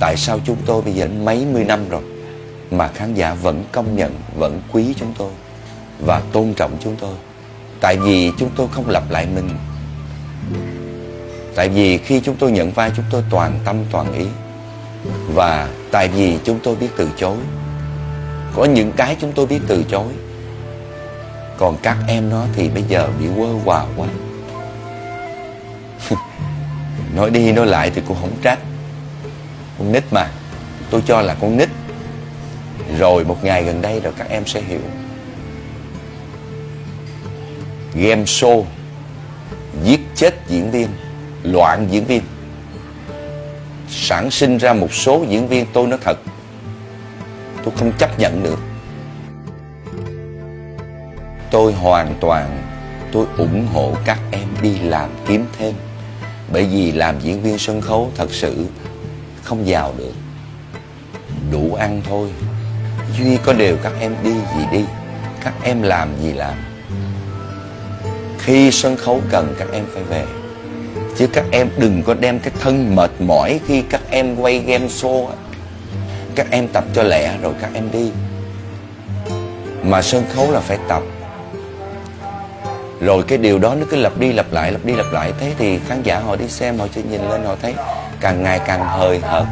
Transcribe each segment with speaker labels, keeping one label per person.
Speaker 1: tại sao chúng tôi bây giờ mấy mươi năm rồi mà khán giả vẫn công nhận, vẫn quý chúng tôi và tôn trọng chúng tôi. Tại vì chúng tôi không lặp lại mình. Tại vì khi chúng tôi nhận vai chúng tôi toàn tâm toàn ý. Và tại vì chúng tôi biết từ chối. Có những cái chúng tôi biết từ chối. Còn các em nó thì bây giờ bị quơ quà quá. nói đi nói lại thì cũng không trách. Con nít mà. Tôi cho là con nít. Rồi một ngày gần đây rồi các em sẽ hiểu. Game show Giết chết diễn viên Loạn diễn viên Sản sinh ra một số diễn viên tôi nói thật Tôi không chấp nhận được Tôi hoàn toàn, Tôi ủng hộ các em đi làm kiếm thêm Bởi vì làm diễn viên sân khấu thật sự không giàu được. Đủ ăn thôi. Duy có điều các em đi gì đi. Các em làm gì làm. Khi sân khấu cần các em phải về. Chứ các em đừng có đem cái thân mệt mỏi Khi các em quay game show Các em tập cho lẹ rồi các em đi. Mà sân khấu là phải tập. Rồi cái điều đó nó cứ lặp đi lặp lại, Lặp đi lặp lại. Thế thì khán giả họ đi xem, Họ chỉ nhìn lên, họ thấy Càng ngày càng hời hợt.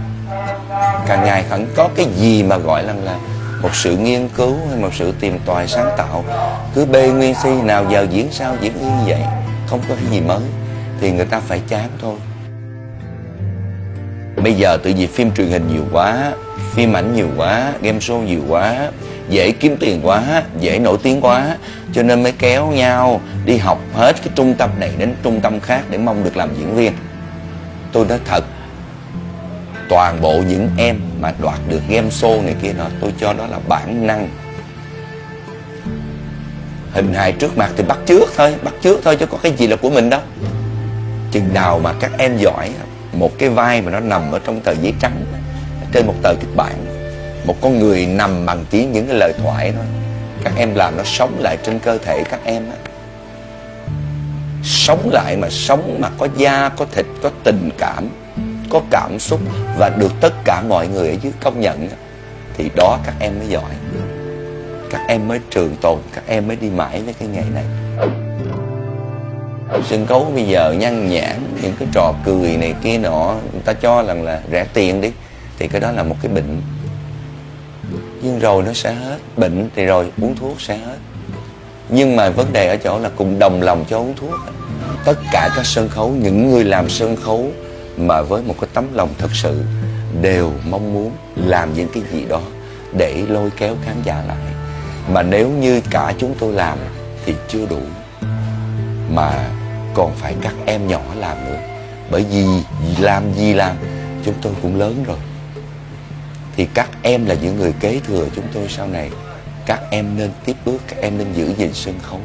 Speaker 1: Càng ngày không có cái gì mà gọi là là một sự nghiên cứu hay một sự tìm tòi sáng tạo. Cứ bê nguyên si nào giờ diễn sao diễn như vậy, không có cái gì mới, thì người ta phải chán thôi. Bây giờ tự vì phim truyền hình nhiều quá, phim ảnh nhiều quá, game show nhiều quá, dễ kiếm tiền quá, dễ nổi tiếng quá, cho nên mới kéo nhau đi học hết cái trung tâm này đến trung tâm khác để mong được làm diễn viên. Tôi nói thật toàn bộ những em mà đoạt được game show này kia nọ, tôi cho đó là bản năng. Hình hài trước mặt thì bắt trước thôi, bắt trước thôi chứ có cái gì là của mình đâu. Chừng nào mà các em giỏi, một cái vai mà nó nằm ở trong tờ giấy trắng, trên một tờ kịch bản, một con người nằm bằng tiếng những cái lời thoại đó, các em làm nó sống lại trên cơ thể các em á. Sống lại mà sống mà có da, có thịt, có tình cảm có cảm xúc và được tất cả mọi người ở dưới công nhận thì đó các em mới giỏi. Các em mới trường tồn, các em mới đi mãi với cái nghề này. Sân khấu bây giờ nhăn nhãn, những cái trò cười này kia nọ, người ta cho rằng là rẻ tiền đi, thì cái đó là một cái bệnh. Nhưng rồi nó sẽ hết, bệnh thì rồi uống thuốc sẽ hết. Nhưng mà vấn đề ở chỗ là cùng đồng lòng cho uống thuốc. Tất cả các sân khấu, những người làm sân khấu mà với một cái tấm lòng thật sự, đều mong muốn làm những cái gì đó để lôi kéo khán giả lại. Mà nếu như cả chúng tôi làm thì chưa đủ, mà còn phải các em nhỏ làm nữa. Bởi vì làm gì làm, chúng tôi cũng lớn rồi. Thì các em là những người kế thừa chúng tôi sau này. Các em nên tiếp bước, các em nên giữ gìn sân khấu.